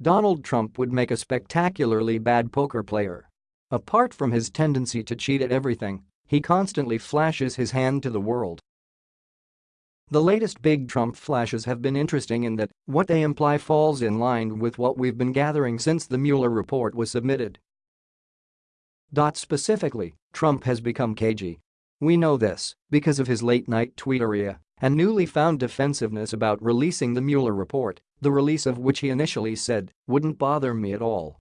Donald Trump would make a spectacularly bad poker player. Apart from his tendency to cheat at everything, he constantly flashes his hand to the world. The latest big Trump flashes have been interesting in that what they imply falls in line with what we've been gathering since the Mueller report was submitted. Specifically, Trump has become cagey. We know this because of his late-night tweeteria and newly found defensiveness about releasing the Mueller report, the release of which he initially said wouldn't bother me at all.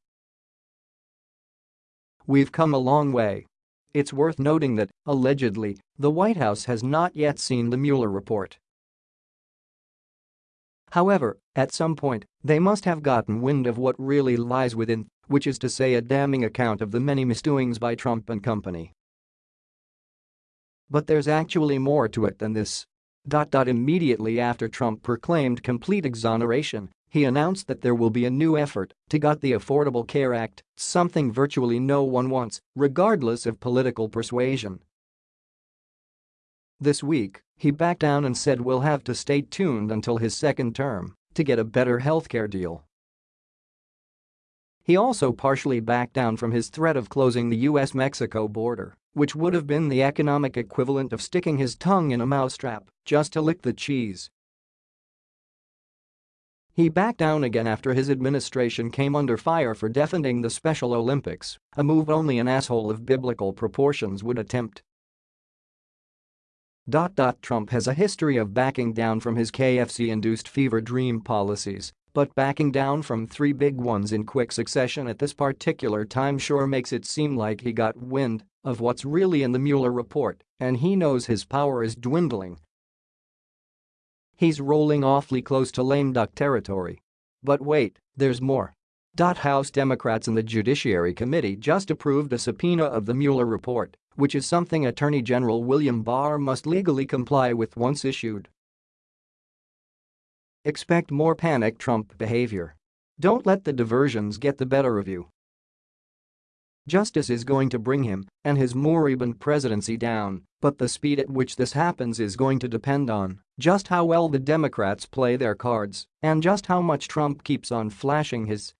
We've come a long way. It's worth noting that, allegedly, the White House has not yet seen the Mueller report. However, at some point, they must have gotten wind of what really lies within, which is to say a damning account of the many misdoings by Trump and company. But there's actually more to it than this. Immediately after Trump proclaimed complete exoneration, he announced that there will be a new effort to gut the Affordable Care Act, something virtually no one wants, regardless of political persuasion. This week, he backed down and said we'll have to stay tuned until his second term to get a better healthcare deal. He also partially backed down from his threat of closing the US-Mexico border, which would have been the economic equivalent of sticking his tongue in a mousetrap just to lick the cheese. He backed down again after his administration came under fire for defending the Special Olympics, a move only an asshole of biblical proportions would attempt. Trump has a history of backing down from his KFC-induced fever dream policies but backing down from three big ones in quick succession at this particular time sure makes it seem like he got wind of what's really in the Mueller report and he knows his power is dwindling. He's rolling awfully close to lame duck territory. But wait, there's more. House Democrats in the Judiciary Committee just approved a subpoena of the Mueller report, which is something Attorney General William Barr must legally comply with once issued. Expect more panic Trump behavior. Don't let the diversions get the better of you. Justice is going to bring him and his moribund presidency down, but the speed at which this happens is going to depend on just how well the Democrats play their cards and just how much Trump keeps on flashing his